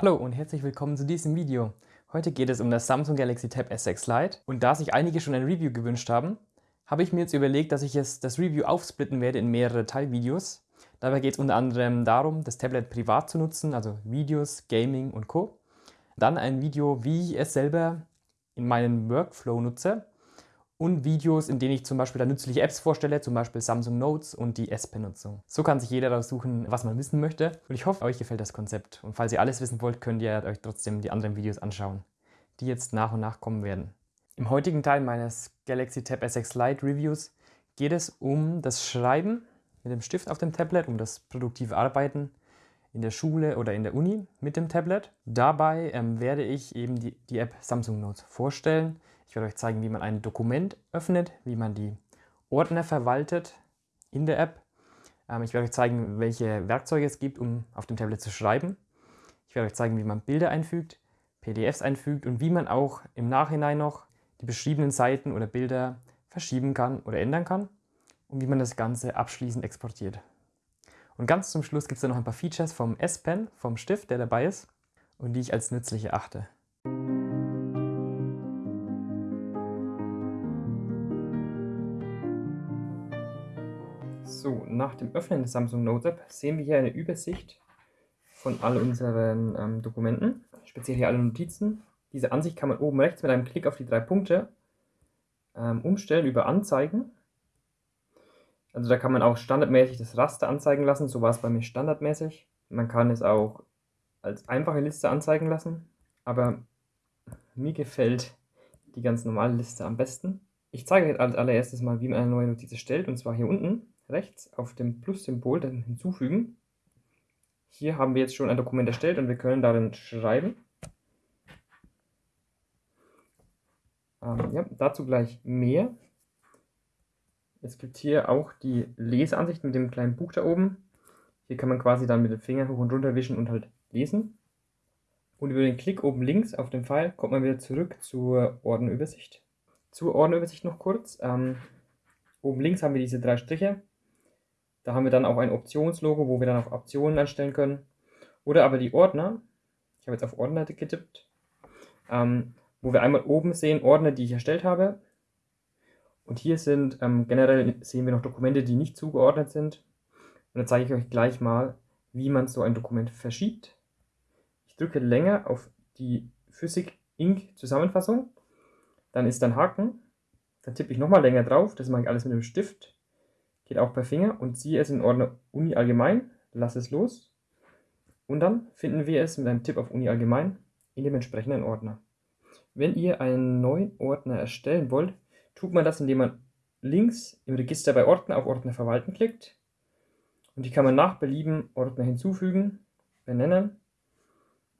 Hallo und herzlich willkommen zu diesem Video. Heute geht es um das Samsung Galaxy Tab S6 Lite und da sich einige schon ein Review gewünscht haben, habe ich mir jetzt überlegt, dass ich es, das Review aufsplitten werde in mehrere Teilvideos. Dabei geht es unter anderem darum, das Tablet privat zu nutzen, also Videos, Gaming und Co. Dann ein Video, wie ich es selber in meinen Workflow nutze und Videos, in denen ich zum Beispiel da nützliche Apps vorstelle, zum Beispiel Samsung Notes und die S-Pen-Nutzung. So kann sich jeder raussuchen, was man wissen möchte und ich hoffe, euch gefällt das Konzept. Und falls ihr alles wissen wollt, könnt ihr euch trotzdem die anderen Videos anschauen, die jetzt nach und nach kommen werden. Im heutigen Teil meines Galaxy Tab S6 Lite Reviews geht es um das Schreiben mit dem Stift auf dem Tablet, um das produktive Arbeiten in der Schule oder in der Uni mit dem Tablet. Dabei ähm, werde ich eben die, die App Samsung Notes vorstellen. Ich werde euch zeigen, wie man ein Dokument öffnet, wie man die Ordner verwaltet in der App. Ähm, ich werde euch zeigen, welche Werkzeuge es gibt, um auf dem Tablet zu schreiben. Ich werde euch zeigen, wie man Bilder einfügt, PDFs einfügt und wie man auch im Nachhinein noch die beschriebenen Seiten oder Bilder verschieben kann oder ändern kann und wie man das Ganze abschließend exportiert. Und ganz zum Schluss gibt es dann noch ein paar Features vom S-Pen, vom Stift, der dabei ist und die ich als nützlich erachte. Nach dem Öffnen des Samsung Note App sehen wir hier eine Übersicht von all unseren ähm, Dokumenten, speziell hier alle Notizen. Diese Ansicht kann man oben rechts mit einem Klick auf die drei Punkte ähm, umstellen über Anzeigen also da kann man auch standardmäßig das Raster anzeigen lassen, so war es bei mir standardmäßig. Man kann es auch als einfache Liste anzeigen lassen, aber mir gefällt die ganz normale Liste am besten. Ich zeige euch als allererstes mal, wie man eine neue Notiz erstellt, und zwar hier unten rechts auf dem Plus-Symbol dann hinzufügen. Hier haben wir jetzt schon ein Dokument erstellt und wir können darin schreiben. Ähm, ja, dazu gleich mehr. Es gibt hier auch die Leseansicht mit dem kleinen Buch da oben. Hier kann man quasi dann mit dem Finger hoch und runter wischen und halt lesen. Und über den Klick oben links auf den Pfeil kommt man wieder zurück zur Ordnerübersicht. Zur Ordnerübersicht noch kurz. Ähm, oben links haben wir diese drei Striche. Da haben wir dann auch ein Optionslogo, wo wir dann auch Optionen einstellen können. Oder aber die Ordner. Ich habe jetzt auf Ordner getippt. Ähm, wo wir einmal oben sehen Ordner, die ich erstellt habe. Und hier sind ähm, generell sehen wir noch Dokumente, die nicht zugeordnet sind. Und dann zeige ich euch gleich mal, wie man so ein Dokument verschiebt. Ich drücke länger auf die Physik Inc. Zusammenfassung. Dann ist ein Haken. Dann tippe ich nochmal länger drauf. Das mache ich alles mit dem Stift. Geht auch per Finger und ziehe es in Ordner Uni allgemein. Lasse es los. Und dann finden wir es mit einem Tipp auf Uni allgemein in dem entsprechenden Ordner. Wenn ihr einen neuen Ordner erstellen wollt, tut man das, indem man links im Register bei Ordner auf Ordner verwalten klickt. Und die kann man nach Belieben Ordner hinzufügen, benennen.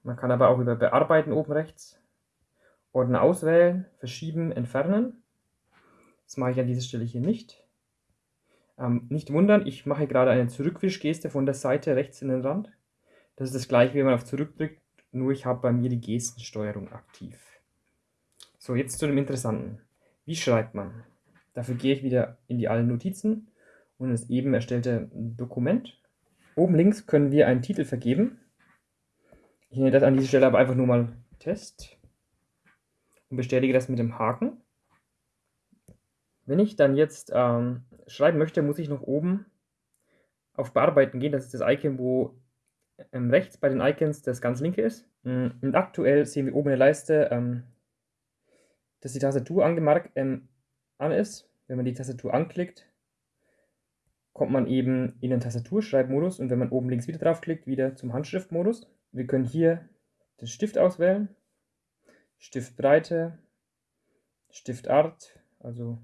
Man kann aber auch über Bearbeiten oben rechts Ordner auswählen, verschieben, entfernen. Das mache ich an dieser Stelle hier nicht. Ähm, nicht wundern, ich mache gerade eine Zurückwischgeste von der Seite rechts in den Rand. Das ist das gleiche, wie man auf Zurück drückt, nur ich habe bei mir die Gestensteuerung aktiv. So, jetzt zu dem Interessanten. Wie schreibt man? Dafür gehe ich wieder in die allen Notizen und das eben erstellte Dokument. Oben links können wir einen Titel vergeben. Ich nenne das an dieser Stelle aber einfach nur mal Test und bestätige das mit dem Haken. Wenn ich dann jetzt ähm, schreiben möchte, muss ich noch oben auf Bearbeiten gehen. Das ist das Icon, wo ähm, rechts bei den Icons das ganz linke ist. Und aktuell sehen wir oben in der Leiste ähm, dass die Tastatur angemarkt ähm, an ist. Wenn man die Tastatur anklickt, kommt man eben in den Tastaturschreibmodus und wenn man oben links wieder draufklickt, wieder zum Handschriftmodus. Wir können hier den Stift auswählen, Stiftbreite, Stiftart, also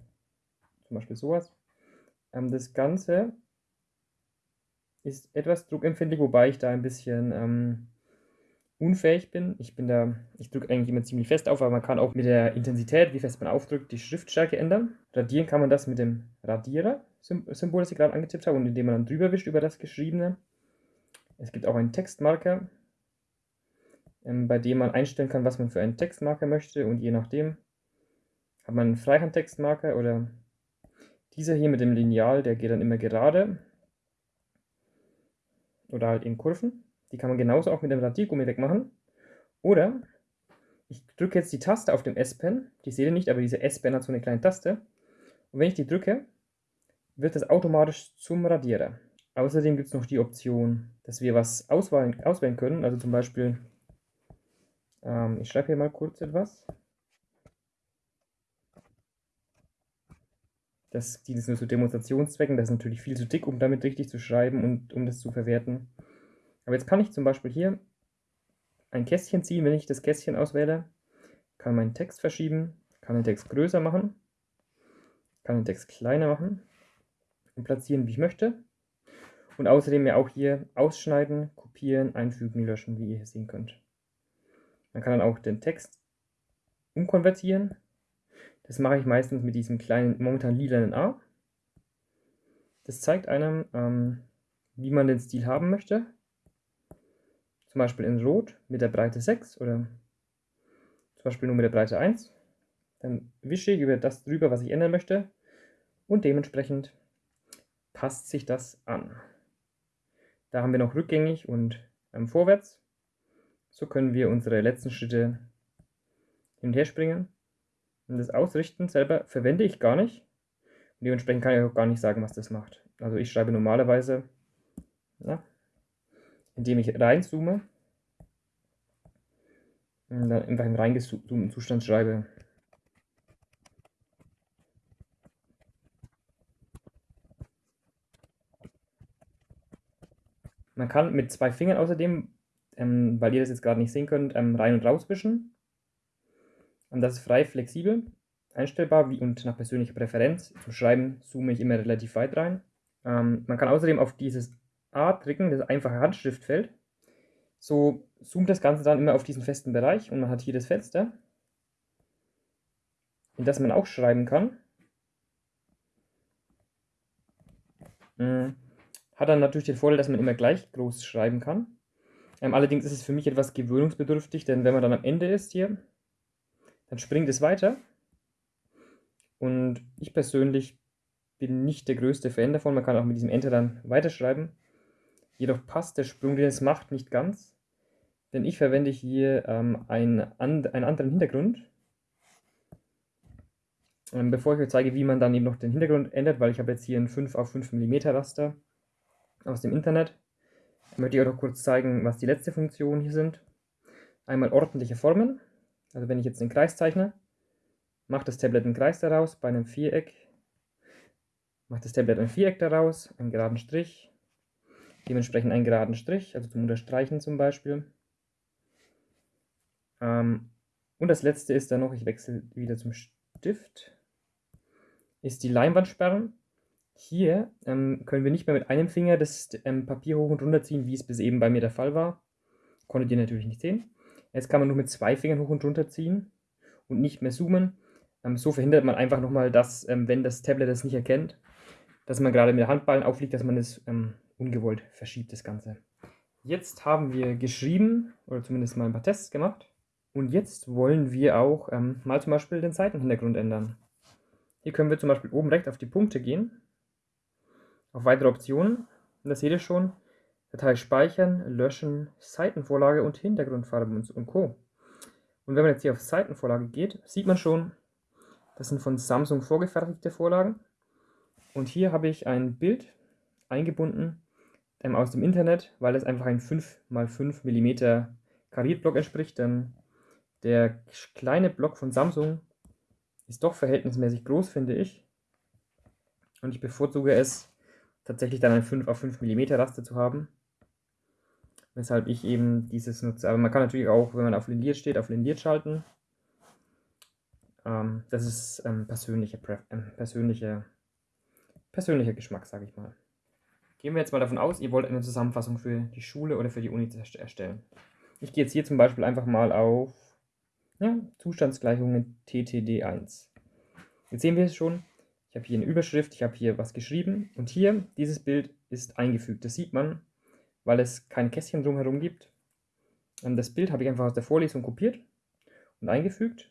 zum Beispiel sowas. Ähm, das Ganze ist etwas druckempfindlich, wobei ich da ein bisschen ähm, unfähig bin. Ich bin da, ich drücke eigentlich immer ziemlich fest auf, aber man kann auch mit der Intensität, wie fest man aufdrückt, die Schriftstärke ändern. Radieren kann man das mit dem Radierer-Symbol, das ich gerade angetippt habe, und indem man dann drüber wischt über das Geschriebene. Es gibt auch einen Textmarker, ähm, bei dem man einstellen kann, was man für einen Textmarker möchte und je nachdem hat man einen Freihandtextmarker oder dieser hier mit dem Lineal, der geht dann immer gerade oder halt in Kurven. Die kann man genauso auch mit dem Radiergummi wegmachen. Oder ich drücke jetzt die Taste auf dem S-Pen, die seht ihr nicht, aber diese S-Pen hat so eine kleine Taste. Und wenn ich die drücke, wird das automatisch zum Radierer. Außerdem gibt es noch die Option, dass wir was auswählen, auswählen können. Also zum Beispiel, ähm, ich schreibe hier mal kurz etwas. Das dient nur zu Demonstrationszwecken. Das ist natürlich viel zu dick, um damit richtig zu schreiben und um das zu verwerten. Aber jetzt kann ich zum Beispiel hier ein Kästchen ziehen, wenn ich das Kästchen auswähle. Kann meinen Text verschieben, kann den Text größer machen, kann den Text kleiner machen und platzieren, wie ich möchte. Und außerdem ja auch hier ausschneiden, kopieren, einfügen, löschen, wie ihr hier sehen könnt. Man kann dann auch den Text umkonvertieren. Das mache ich meistens mit diesem kleinen, momentan lilanen A. Das zeigt einem, ähm, wie man den Stil haben möchte. Zum Beispiel in Rot mit der Breite 6 oder zum Beispiel nur mit der Breite 1. Dann wische ich über das drüber, was ich ändern möchte und dementsprechend passt sich das an. Da haben wir noch rückgängig und ähm, vorwärts. So können wir unsere letzten Schritte hin und her springen. Und das Ausrichten selber verwende ich gar nicht. Und dementsprechend kann ich auch gar nicht sagen, was das macht. Also ich schreibe normalerweise, na, indem ich reinzoome und dann einfach im reingezoomten Zustand schreibe. Man kann mit zwei Fingern außerdem, ähm, weil ihr das jetzt gerade nicht sehen könnt, ähm, rein und raus wischen. Und das ist frei flexibel, einstellbar wie und nach persönlicher Präferenz. Zum Schreiben zoome ich immer relativ weit rein. Ähm, man kann außerdem auf dieses A drücken, das einfache Handschriftfeld. So zoomt das Ganze dann immer auf diesen festen Bereich und man hat hier das Fenster, in das man auch schreiben kann. Mhm. Hat dann natürlich den Vorteil, dass man immer gleich groß schreiben kann. Ähm, allerdings ist es für mich etwas gewöhnungsbedürftig, denn wenn man dann am Ende ist hier, dann springt es weiter. Und ich persönlich bin nicht der größte Fan davon. Man kann auch mit diesem Enter dann weiterschreiben. Jedoch passt der Sprung, den es macht, nicht ganz. Denn ich verwende hier ähm, einen, einen anderen Hintergrund. Ähm, bevor ich euch zeige, wie man dann eben noch den Hintergrund ändert, weil ich habe jetzt hier ein 5 auf 5 mm Raster aus dem Internet. Ich möchte euch noch kurz zeigen, was die letzte Funktion hier sind. Einmal ordentliche Formen. Also wenn ich jetzt einen Kreis zeichne, macht das Tablet einen Kreis daraus. Bei einem Viereck macht das Tablet ein Viereck daraus, einen geraden Strich, dementsprechend einen geraden Strich, also zum Unterstreichen zum Beispiel. Ähm, und das letzte ist dann noch, ich wechsle wieder zum Stift, ist die Leinwandsperren. Hier ähm, können wir nicht mehr mit einem Finger das ähm, Papier hoch und runter ziehen, wie es bis eben bei mir der Fall war. Konntet ihr natürlich nicht sehen. Jetzt kann man nur mit zwei Fingern hoch und runter ziehen und nicht mehr zoomen. Ähm, so verhindert man einfach nochmal, dass, ähm, wenn das Tablet das nicht erkennt, dass man gerade mit der Handballen aufliegt, dass man es ähm, ungewollt verschiebt, das Ganze. Jetzt haben wir geschrieben, oder zumindest mal ein paar Tests gemacht. Und jetzt wollen wir auch ähm, mal zum Beispiel den Seitenhintergrund ändern. Hier können wir zum Beispiel oben rechts auf die Punkte gehen auf weitere Optionen. Und das seht ihr schon. Datei speichern, löschen, Seitenvorlage und Hintergrundfarbe und Co. Und wenn man jetzt hier auf Seitenvorlage geht, sieht man schon, das sind von Samsung vorgefertigte Vorlagen. Und hier habe ich ein Bild eingebunden ähm, aus dem Internet, weil es einfach ein 5x5 mm Kariertblock entspricht. Denn der kleine Block von Samsung ist doch verhältnismäßig groß, finde ich. Und ich bevorzuge es, tatsächlich dann ein 5 auf 5 mm Raster zu haben. Weshalb ich eben dieses nutze. Aber man kann natürlich auch, wenn man auf Lindiert steht, auf Lindiert schalten. Ähm, das ist ähm, persönlicher, äh, persönlicher, persönlicher Geschmack, sage ich mal. Gehen wir jetzt mal davon aus, ihr wollt eine Zusammenfassung für die Schule oder für die Uni erstellen. Ich gehe jetzt hier zum Beispiel einfach mal auf ja, Zustandsgleichungen TTD1. Jetzt sehen wir es schon, ich habe hier eine Überschrift, ich habe hier was geschrieben und hier, dieses Bild ist eingefügt. Das sieht man, weil es kein Kästchen drumherum gibt. Und das Bild habe ich einfach aus der Vorlesung kopiert und eingefügt.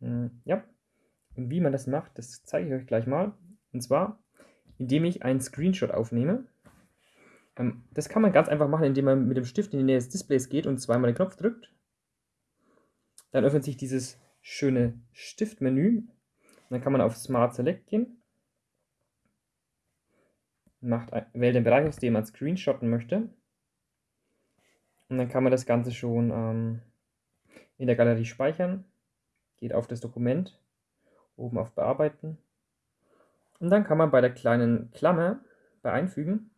Hm, ja, und wie man das macht, das zeige ich euch gleich mal. Und zwar, indem ich einen Screenshot aufnehme. Ähm, das kann man ganz einfach machen, indem man mit dem Stift in die Nähe des Displays geht und zweimal den Knopf drückt. Dann öffnet sich dieses schöne Stiftmenü. Dann kann man auf Smart Select gehen. Macht, wählt den Bereich aus, den man screenshotten möchte. Und dann kann man das Ganze schon ähm, in der Galerie speichern. Geht auf das Dokument, oben auf Bearbeiten. Und dann kann man bei der kleinen Klammer bei Einfügen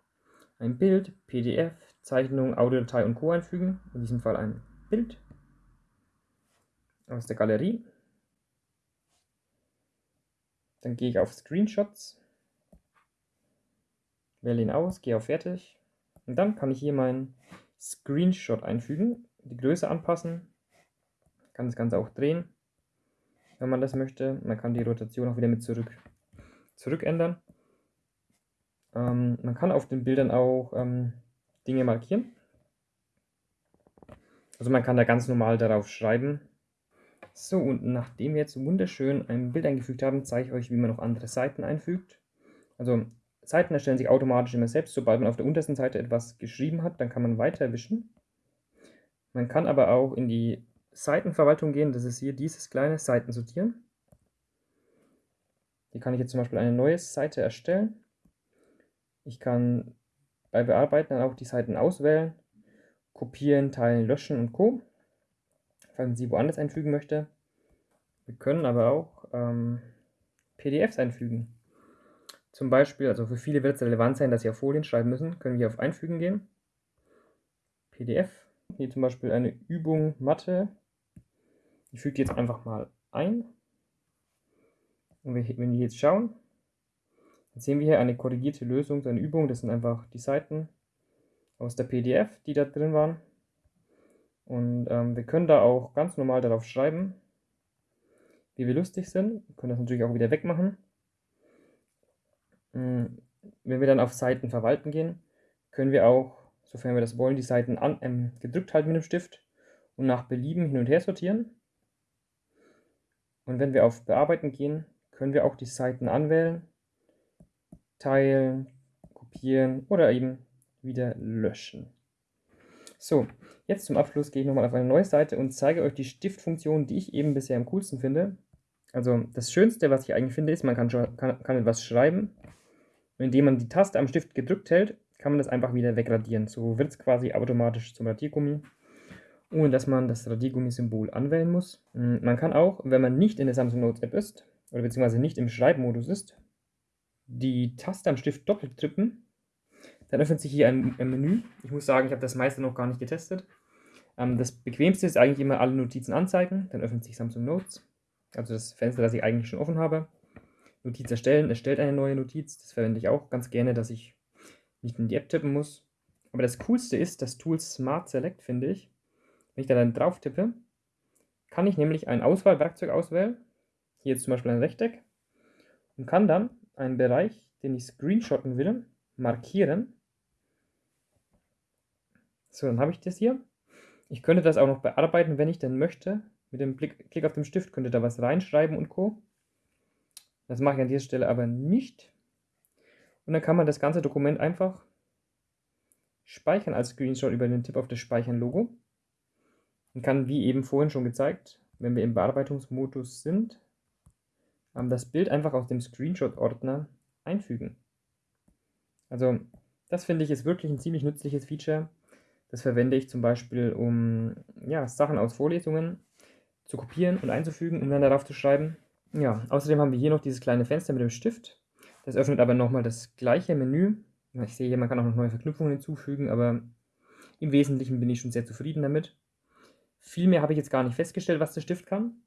ein Bild, PDF, Zeichnung, Audiodatei und Co. einfügen. In diesem Fall ein Bild aus der Galerie. Dann gehe ich auf Screenshots, wähle ihn aus, gehe auf Fertig und dann kann ich hier meinen Screenshot einfügen, die Größe anpassen, kann das Ganze auch drehen, wenn man das möchte. Man kann die Rotation auch wieder mit zurück, zurück ändern. Ähm, man kann auf den Bildern auch ähm, Dinge markieren. Also man kann da ganz normal darauf schreiben. So, und nachdem wir jetzt wunderschön ein Bild eingefügt haben, zeige ich euch, wie man noch andere Seiten einfügt. Also Seiten erstellen sich automatisch immer selbst. Sobald man auf der untersten Seite etwas geschrieben hat, dann kann man weiter wischen. Man kann aber auch in die Seitenverwaltung gehen. Das ist hier dieses kleine Seiten sortieren. Hier kann ich jetzt zum Beispiel eine neue Seite erstellen. Ich kann bei Bearbeiten dann auch die Seiten auswählen, kopieren, teilen, löschen und Co. Falls man sie woanders einfügen möchte. Wir können aber auch ähm, PDFs einfügen. Zum Beispiel, also für viele wird es relevant sein, dass sie auf Folien schreiben müssen, können wir auf Einfügen gehen. PDF, hier zum Beispiel eine Übung Mathe. Ich füge die jetzt einfach mal ein. Und wenn wir jetzt schauen, dann sehen wir hier eine korrigierte Lösung, eine Übung. Das sind einfach die Seiten aus der PDF, die da drin waren. Und ähm, wir können da auch ganz normal darauf schreiben, wie wir lustig sind. Wir können das natürlich auch wieder wegmachen. Hm, wenn wir dann auf Seiten verwalten gehen, können wir auch, sofern wir das wollen, die Seiten an, ähm, gedrückt halten mit dem Stift und nach Belieben hin und her sortieren. Und wenn wir auf Bearbeiten gehen, können wir auch die Seiten anwählen teilen, kopieren oder eben wieder löschen. So, jetzt zum Abschluss gehe ich nochmal auf eine neue Seite und zeige euch die Stiftfunktion, die ich eben bisher am coolsten finde. Also das Schönste, was ich eigentlich finde, ist, man kann, kann, kann etwas schreiben indem man die Taste am Stift gedrückt hält, kann man das einfach wieder wegradieren. So wird es quasi automatisch zum Radiergummi, ohne dass man das Radiergummi-Symbol anwählen muss. Hm, man kann auch, wenn man nicht in der Samsung Notes App ist, oder beziehungsweise nicht im Schreibmodus ist, die Taste am Stift doppelt tippen. Dann öffnet sich hier ein, ein Menü. Ich muss sagen, ich habe das meiste noch gar nicht getestet. Ähm, das bequemste ist eigentlich immer alle Notizen anzeigen. Dann öffnet sich Samsung Notes. Also das Fenster, das ich eigentlich schon offen habe. Notiz erstellen, erstellt eine neue Notiz. Das verwende ich auch ganz gerne, dass ich nicht in die App tippen muss. Aber das Coolste ist das Tool Smart Select, finde ich. Wenn ich da dann drauf tippe, kann ich nämlich ein Auswahlwerkzeug auswählen. Hier jetzt zum Beispiel ein Rechteck. Und kann dann einen Bereich, den ich screenshotten will, markieren. So, dann habe ich das hier. Ich könnte das auch noch bearbeiten, wenn ich denn möchte. Mit dem Klick auf den Stift könnte da was reinschreiben und Co. Das mache ich an dieser Stelle aber nicht. Und dann kann man das ganze Dokument einfach speichern als Screenshot über den Tipp auf das Speichern-Logo. Und kann, wie eben vorhin schon gezeigt, wenn wir im Bearbeitungsmodus sind, das Bild einfach aus dem Screenshot-Ordner einfügen. Also das finde ich ist wirklich ein ziemlich nützliches Feature. Das verwende ich zum Beispiel, um ja, Sachen aus Vorlesungen zu kopieren und einzufügen, um dann darauf zu schreiben. Ja, außerdem haben wir hier noch dieses kleine Fenster mit dem Stift. Das öffnet aber nochmal das gleiche Menü. Ich sehe hier, man kann auch noch neue Verknüpfungen hinzufügen, aber im Wesentlichen bin ich schon sehr zufrieden damit. Viel mehr habe ich jetzt gar nicht festgestellt, was der Stift kann.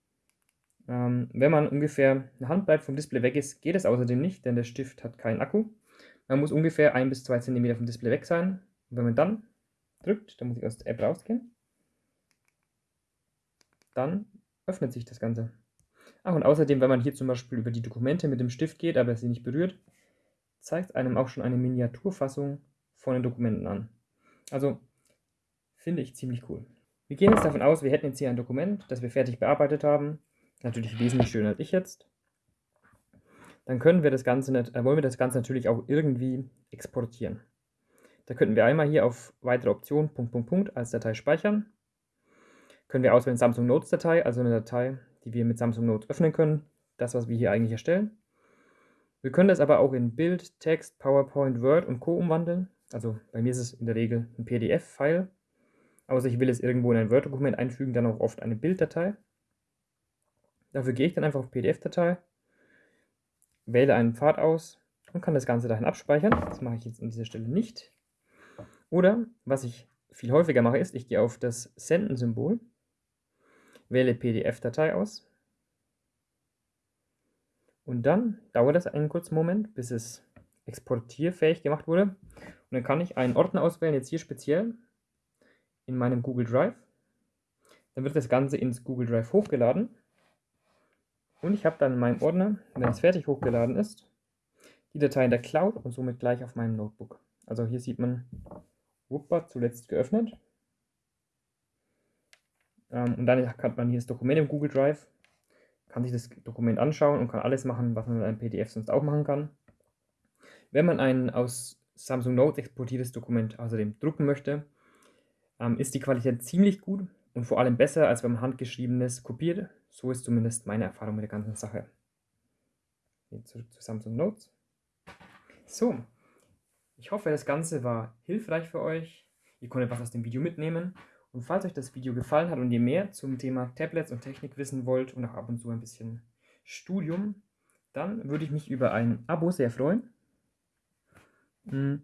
Ähm, wenn man ungefähr eine Handbreit vom Display weg ist, geht es außerdem nicht, denn der Stift hat keinen Akku. Man muss ungefähr 1 bis 2 cm vom Display weg sein. Und wenn man dann drückt, dann muss ich aus der App rausgehen, dann öffnet sich das Ganze. Ach, und außerdem, wenn man hier zum Beispiel über die Dokumente mit dem Stift geht, aber sie nicht berührt, zeigt einem auch schon eine Miniaturfassung von den Dokumenten an. Also, finde ich ziemlich cool. Wir gehen jetzt davon aus, wir hätten jetzt hier ein Dokument, das wir fertig bearbeitet haben natürlich wesentlich schöner als ich jetzt. Dann können wir das Ganze, äh, wollen wir das Ganze natürlich auch irgendwie exportieren. Da könnten wir einmal hier auf weitere Optionen, Punkt, Punkt, Punkt, als Datei speichern. können wir auswählen Samsung Notes Datei, also eine Datei, die wir mit Samsung Notes öffnen können. Das, was wir hier eigentlich erstellen. Wir können das aber auch in Bild, Text, PowerPoint, Word und Co. umwandeln. Also bei mir ist es in der Regel ein PDF-File. Außer ich will es irgendwo in ein Word-Dokument einfügen, dann auch oft eine Bilddatei. Dafür gehe ich dann einfach auf PDF-Datei, wähle einen Pfad aus und kann das Ganze dahin abspeichern. Das mache ich jetzt an dieser Stelle nicht. Oder, was ich viel häufiger mache, ist, ich gehe auf das Senden-Symbol, wähle PDF-Datei aus und dann dauert es einen kurzen Moment, bis es exportierfähig gemacht wurde. Und dann kann ich einen Ordner auswählen, jetzt hier speziell in meinem Google Drive. Dann wird das Ganze ins Google Drive hochgeladen. Und ich habe dann in meinem Ordner, wenn es fertig hochgeladen ist, die Datei in der Cloud und somit gleich auf meinem Notebook. Also hier sieht man, Wuppa, zuletzt geöffnet. Ähm, und dann hat man hier das Dokument im Google Drive kann sich das Dokument anschauen und kann alles machen, was man mit einem PDF sonst auch machen kann. Wenn man ein aus Samsung Notes exportiertes Dokument außerdem drucken möchte, ähm, ist die Qualität ziemlich gut und vor allem besser, als wenn man handgeschriebenes kopiert. So ist zumindest meine Erfahrung mit der ganzen Sache. Jetzt zurück zu Samsung Notes. So, ich hoffe, das Ganze war hilfreich für euch. Ihr konntet was aus dem Video mitnehmen und falls euch das Video gefallen hat und ihr mehr zum Thema Tablets und Technik wissen wollt und auch ab und zu ein bisschen Studium, dann würde ich mich über ein Abo sehr freuen. Mm.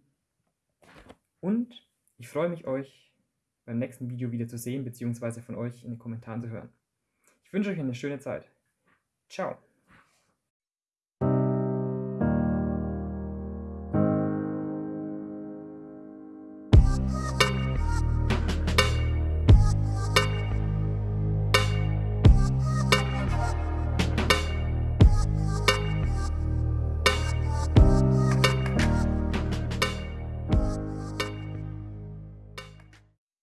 Und ich freue mich, euch beim nächsten Video wieder zu sehen, beziehungsweise von euch in den Kommentaren zu hören. Ich wünsche euch eine schöne Zeit. Ciao.